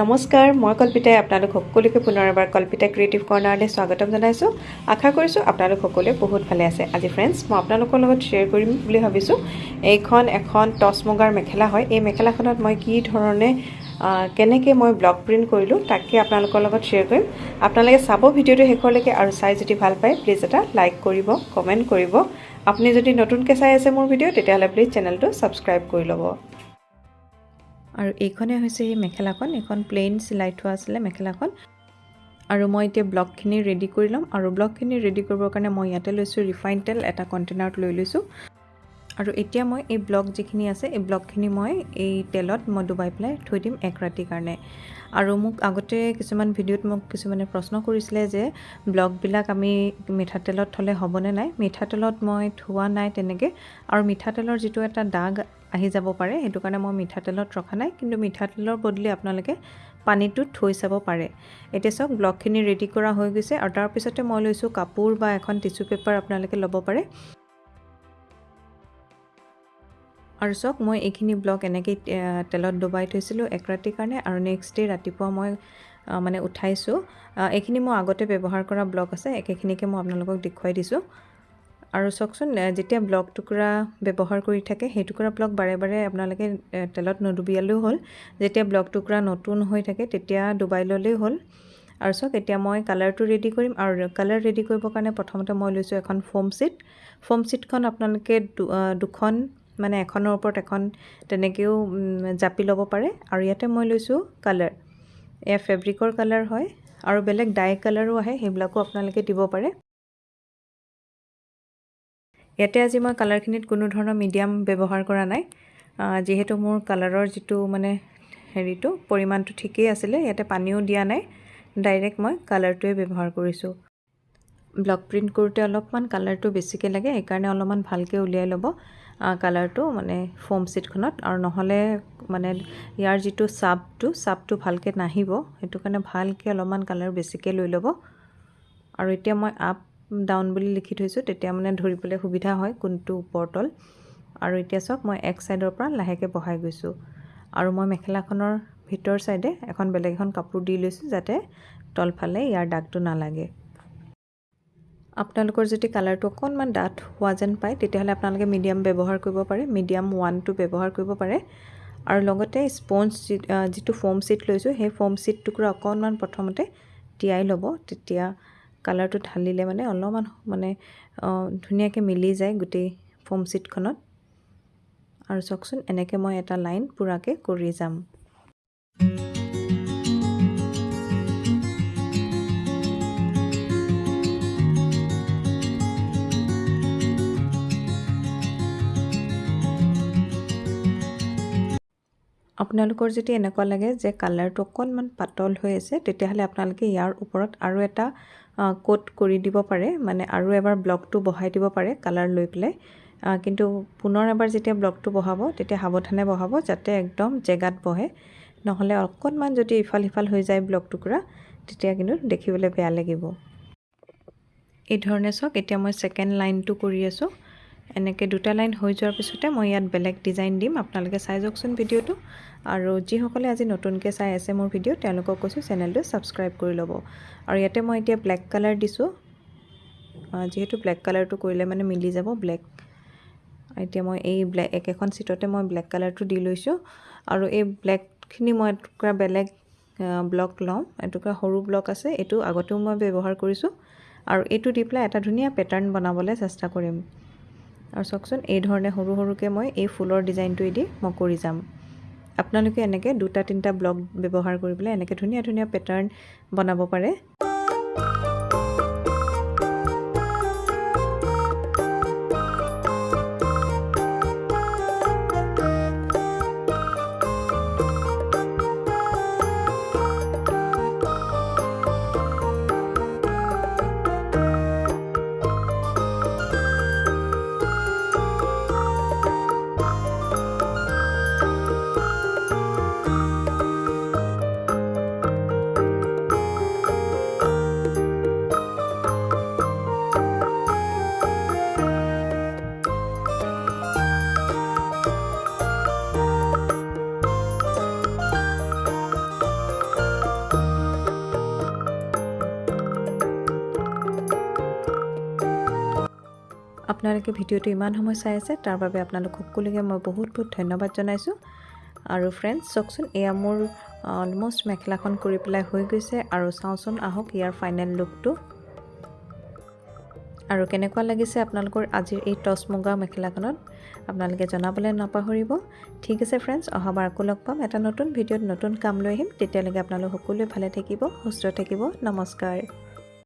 নমস্কাৰ মই কল্পিতাই আপোনালোক সকলোকে পুনৰ এবাৰ কল্পিতা ক্ৰিয়েটিভ কৰ্ণাৰলৈ স্বাগতম জনাইছোঁ। আশা কৰিছোঁ আপোনালোক সকলোৱে বহুত ভালে আছে। আজি ফ্ৰেণ্ডছ মই আপোনালোকৰ লগত শ্বেয়াৰ কৰিম বুলি ভাবিছোঁ। এইখন এখন টচ মুগাৰ মেখেলা হয়। এই মেখেলাখনত মই কি ধৰণে কেনেকৈ মই ব্লক প্ৰিণ্ট কৰিলোঁ তাকে আপোনালোকৰ লগত শ্বেয়াৰ কৰিম। আপোনালোকে চাব ভিডিঅ'টো শেষলৈকে আৰু চাই যদি ভাল পায় প্লিজ এটা লাইক কৰিব কমেণ্ট কৰিব। আপুনি যদি নতুনকৈ চাই আছে মোৰ ভিডিঅ' তেতিয়াহ'লে প্লিজ চেনেলটো ছাবস্ক্ৰাইব কৰি ল'ব। আৰু এইখনে হৈছে সেই মেখেলাখন এইখন প্লেইন চিলাই থোৱা আছিলে মেখেলাখন। আৰু মই এতিয়া ব্লকখিনি ৰেডি কৰি ল'ম আৰু ব্লকখিনি ৰেডি কৰিবৰ কাৰণে মই ইয়াতে লৈছোঁ ৰিফাইন তেল এটা কণ্টেইনাৰত লৈ লৈছোঁ। আৰু এতিয়া মই এই ব্লক যিখিনি আছে এই ব্লকখিনি মই এই তেলত মই ডুবাই পেলাই থৈ দিম এক ৰাতিৰ কাৰণে। আৰু মোক আগতে কিছুমান ভিডিঅ'ত মোক কিছুমানে প্ৰশ্ন কৰিছিলে যে ব্লকবিলাক আমি মিঠাতেলত থ'লে হ'বনে নাই? মিঠাতেলত মই থোৱা নাই তেনেকৈ। আৰু মিঠাতেলৰ যিটো এটা দাগ আহি যাব পাৰে সেইটো কাৰণে মই মিঠাতেলত ৰখা নাই। কিন্তু মিঠাতেলৰ বদলি আপোনালোকে পানীটোত থৈ চাব পাৰে। এতিয়া চাওক ব্লকখিনি ৰেডি কৰা হৈ গৈছে। আৰু তাৰপিছতে মই লৈছোঁ কাপোৰ বা এখন টিচু পেপাৰ আপোনালোকে ল'ব পাৰে। আৰু চাওক মই এইখিনি ব্লক এনেকৈ তেলত ডুবাই থৈছিলোঁ এক ৰাতিৰ কাৰণে আৰু নেক্সট ডে ৰাতিপুৱা মই মানে উঠাইছোঁ। এইখিনি মই আগতে ব্যৱহাৰ কৰা ব্লক আছে একেখিনিকে মই আপোনালোকক দেখুৱাই দিছোঁ। আৰু চাওকচোন যেতিয়া ব্লক টুকুৰা ব্যৱহাৰ কৰি থাকে সেই টুকুৰা ব্লক বাৰে বাৰে আপোনালোকে তেলত নুডুবিয়ালেও হ'ল। যেতিয়া ব্লক টুকুৰা নতুন হৈ থাকে তেতিয়া ডুবাই ল'লেই হ'ল। আৰু চাওক এতিয়া মই কালাৰটো ৰেডি কৰিম আৰু কালাৰ ৰেডি কৰিবৰ কাৰণে প্ৰথমতে মই লৈছোঁ এখন ফোম চিট ফোম চিটখন আপোনালোকে দুখন মানে এখনৰ ওপৰত এখন তেনেকৈও জাপি ল'ব পাৰে। আৰু ইয়াতে মই লৈছোঁ কালাৰ। এয়া ফেব্ৰিকৰ কালাৰ হয় আৰু বেলেগ ডাই কালাৰো আহে সেইবিলাকো আপোনালোকে দিব পাৰে। ইয়াতে আজি মই কালাৰখিনিত কোনো ধৰণৰ মিডিয়াম ব্যৱহাৰ কৰা নাই। যিহেতু মোৰ কালাৰৰ যিটো মানে হেৰিটো পৰিমাণটো ঠিকেই আছিলে ইয়াতে পানীও দিয়া নাই। ডাইৰেক্ট মই কালাৰটোৱে ব্যৱহাৰ কৰিছোঁ। ব্লক প্ৰিণ্ট কৰোঁতে অলপমান কালাৰটো বেছিকৈ লাগে সেইকাৰণে অলপমান ভালকৈ উলিয়াই ল'ব। কালাৰটো মানে ফোম চিটখনত আৰু নহ'লে মানে ইয়াৰ যিটো চাপটো চাপটো ভালকৈ নাহিব। সেইটো কাৰণে ভালকৈ অলপমান কালাৰ বেছিকৈ লৈ ল'ব। আৰু এতিয়া মই আপ ডাউন বুলি লিখি থৈছোঁ তেতিয়া মানে ধৰিবলৈ সুবিধা হয় কোনটো ওপৰ তল আৰু এতিয়া চাওক মই এক ছাইডৰ পৰা লাহেকৈ বহাই গৈছোঁ। আৰু মই মেখেলাখনৰ ভিতৰ ছাইডে এখন বেলেগ এখন কাপোৰ দি লৈছোঁ যাতে তলফালে ইয়াৰ দাগটো নালাগে। আপোনালোকৰ যদি কালাৰটো অকণমান ডাঠ হোৱা যেন পায় তেতিয়াহ'লে আপোনালোকে মিডিয়াম ব্যৱহাৰ কৰিব পাৰে মিডিয়াম ওৱানটো ব্যৱহাৰ কৰিব পাৰে। আৰু লগতে স্পঞ্জ যিটো ফোম চিট লৈছোঁ সেই ফোম চিট টুকুৰা অকণমান প্ৰথমতে তিয়াই ল'ব। তেতিয়া কালাৰটো ঢালিলে মানে অলপমান মানে ধুনীয়াকৈ মিলি যায় গোটেই ফোম চিটখনত আৰু চাওকচোন এনেকৈ মই এটা লাইন পূৰাকৈ কৰি যাম। আপোনালোকৰ যদি এনেকুৱা লাগে যে কালাৰটো অকণমান পাতল হৈ আছে তেতিয়াহ'লে আপোনালোকে ইয়াৰ ওপৰত আৰু এটা কোট কৰি দিব পাৰে। মানে আৰু এবাৰ ব্লকটো বহাই দিব পাৰে কালাৰ লৈ পেলাই। কিন্তু পুনৰ এবাৰ যেতিয়া ব্লকটো বহাব তেতিয়া সাৱধানে বহাব যাতে একদম জেগাত বহে। নহ'লে অকণমান যদি ইফাল সিফাল হৈ যায় ব্লক টুকুৰা তেতিয়া কিন্তু দেখিবলৈ বেয়া লাগিব। এই ধৰণে চাওক এতিয়া মই ছেকেণ্ড লাইনটো কৰি আছোঁ। এনেকৈ দুটা লাইন হৈ যোৱাৰ পিছতে মই ইয়াত বেলেগ ডিজাইন দিম। আপোনালোকে চাই যাওকচোন ভিডিঅ'টো। আৰু যিসকলে আজি নতুনকৈ চাই আছে মোৰ ভিডিঅ' তেওঁলোকক কৈছোঁ চেনেলটো ছাবস্ক্ৰাইব কৰি ল'ব। আৰু ইয়াতে মই এতিয়া ব্লেক কালাৰ দিছোঁ। যিহেতু ব্লেক কালাৰটো কৰিলে মানে মিলি যাব ব্লেক। এতিয়া মই এই ব্লেক একেখন চিটতে মই ব্লেক কালাৰটো দি লৈছোঁ। আৰু এই ব্লেকখিনি মই এটুকুৰা বেলেগ ব্লক লওঁ। এটুকুৰা সৰু ব্লক আছে এইটো আগতেও মই ব্যৱহাৰ কৰিছোঁ। আৰু এইটো দি পেলাই এটা ধুনীয়া পেটাৰ্ণ বনাবলৈ চেষ্টা কৰিম। আৰু চাওকচোন এই ধৰণে সৰু সৰুকৈ মই এই ফুলৰ ডিজাইনটোৱেদি মই কৰি যাম। আপোনালোকে এনেকৈ দুটা তিনিটা ব্লক ব্যৱহাৰ কৰি পেলাই এনেকৈ ধুনীয়া ধুনীয়া পেটাৰ্ণ বনাব পাৰে। আপোনালোকে ভিডিঅ'টো ইমান সময় চাই আছে তাৰ বাবে আপোনালোক সকলোকে মই বহুত বহুত ধন্যবাদ জনাইছোঁ। আৰু ফ্ৰেণ্ডছ চাওকচোন এয়া মোৰ অলমষ্ট মেখেলাখন কৰি পেলাই হৈ গৈছে আৰু চাওঁচোন আহক ইয়াৰ ফাইনেল লুকটো আৰু কেনেকুৱা লাগিছে আপোনালোকৰ আজিৰ এই টচ মুগা মেখেলাখনত? আপোনালোকে জনাবলৈ নাপাহৰিব। ঠিক আছে ফ্ৰেণ্ডছ অহাবাৰ আকৌ লগ পাম। এটা নতুন ভিডিঅ'ত নতুন কাম লৈ আহিম। তেতিয়ালৈকে আপোনালোক সকলোৱে ভালে থাকিব সুস্থ থাকিব। নমস্কাৰ।